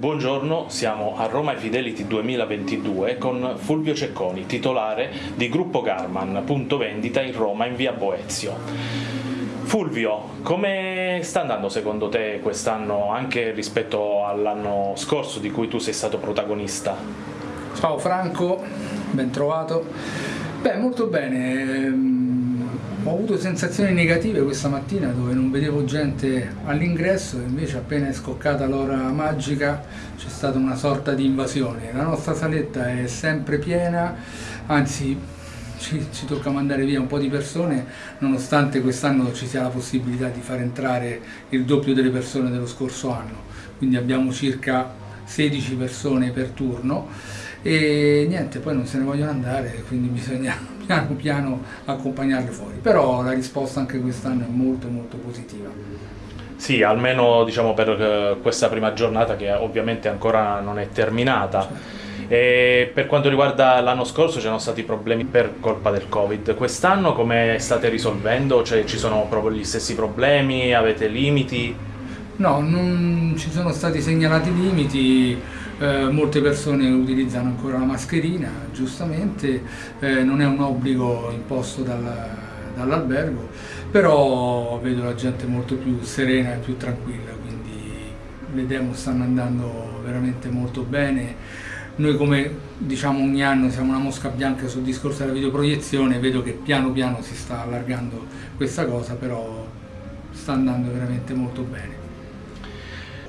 Buongiorno, siamo a Roma Fidelity 2022 con Fulvio Cecconi, titolare di Gruppo Garman, punto vendita in Roma in via Boezio. Fulvio, come sta andando secondo te quest'anno anche rispetto all'anno scorso di cui tu sei stato protagonista? Ciao Franco, ben trovato. Beh, molto bene ho avuto sensazioni negative questa mattina dove non vedevo gente all'ingresso e invece appena è scoccata l'ora magica c'è stata una sorta di invasione. La nostra saletta è sempre piena, anzi ci, ci, tocca mandare via un po' di persone nonostante quest'anno ci sia la possibilità di far entrare il doppio delle persone dello scorso anno. Quindi abbiamo circa 16 persone per turno e niente, poi non se ne vogliono andare, quindi bisogna piano piano accompagnarle fuori. Però la risposta anche quest'anno è molto molto positiva. Sì, almeno diciamo, per eh, questa prima giornata che ovviamente ancora non è terminata. Certo. E per quanto riguarda l'anno scorso c'erano stati problemi per colpa del Covid, quest'anno come state risolvendo? Cioè ci sono proprio gli stessi problemi? Avete limiti? No, non ci sono stati segnalati limiti, eh, molte persone utilizzano ancora la mascherina, giustamente, eh, non è un obbligo imposto dal, dall'albergo, però vedo la gente molto più serena e più tranquilla, quindi le demo stanno andando veramente molto bene. Noi come diciamo ogni anno siamo una mosca bianca sul discorso della videoproiezione, vedo che piano piano si sta allargando questa cosa, però sta andando veramente molto bene.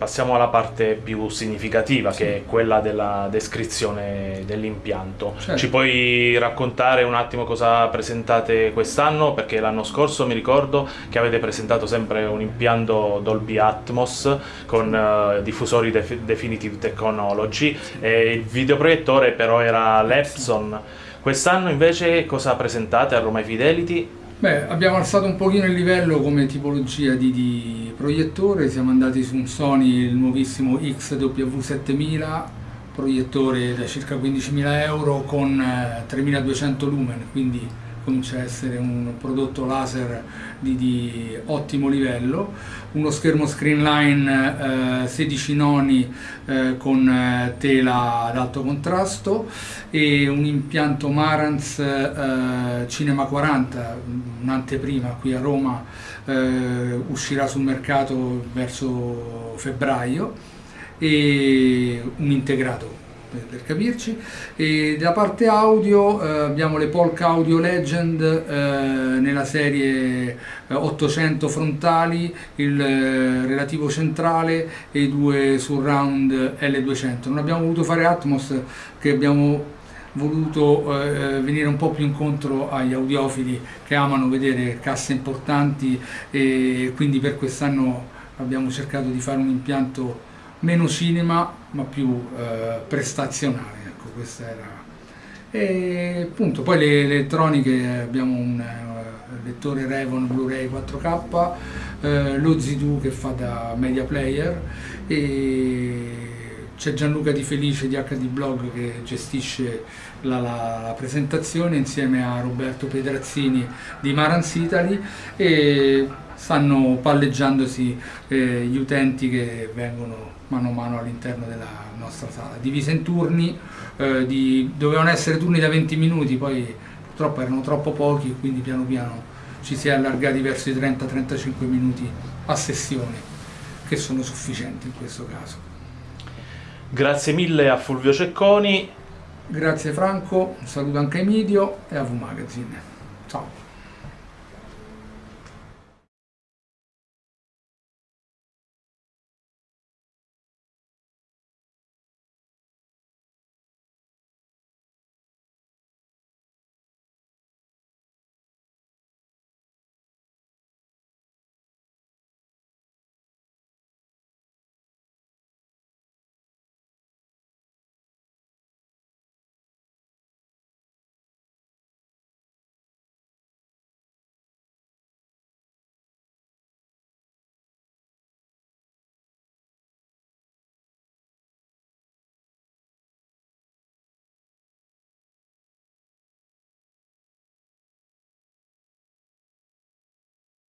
Passiamo alla parte più significativa, sì. che è quella della descrizione dell'impianto. Certo. Ci puoi raccontare un attimo cosa presentate quest'anno? Perché l'anno scorso mi ricordo che avete presentato sempre un impianto Dolby Atmos con uh, diffusori def Definitive Technology e il videoproiettore però era l'Epson. Quest'anno invece cosa presentate a Roma Fidelity? Beh, abbiamo alzato un pochino il livello come tipologia di, di proiettore, siamo andati su un Sony, il nuovissimo XW7000, proiettore da circa 15.000 euro con 3200 eh, lumen, quindi comincia a essere un prodotto laser di, di ottimo livello, uno schermo screenline eh, 16 noni eh, con eh, tela ad alto contrasto e un impianto Marantz eh, Cinema 40, un'anteprima qui a Roma, eh, uscirà sul mercato verso febbraio e un integrato per, per capirci. E della parte audio eh, abbiamo le Polk Audio Legend eh, nella serie 800 eh, frontali, il eh, relativo centrale e i due surround L200. Non abbiamo voluto fare Atmos che abbiamo voluto eh, venire un po' più incontro agli audiofili che amano vedere casse importanti e quindi per quest'anno abbiamo cercato di fare un impianto meno cinema ma più eh, prestazionale, ecco, questa era. E appunto poi le, le elettroniche abbiamo un uh, lettore Revon Blu-ray 4K, eh, lo Z2 che fa da media player e c'è Gianluca Di Felice di HD Blog che gestisce la, la, la, presentazione insieme a Roberto Pedrazzini di Marans Italy e stanno palleggiandosi eh, gli utenti che vengono mano a mano all'interno della nostra sala, divisa in turni, eh, di, dovevano essere turni da 20 minuti, poi purtroppo erano troppo pochi quindi piano piano ci si è allargati verso i 30-35 minuti a sessione, che sono sufficienti in questo caso. Grazie mille a Fulvio Cecconi. Grazie Franco, un saluto anche a Emidio e a V Magazine.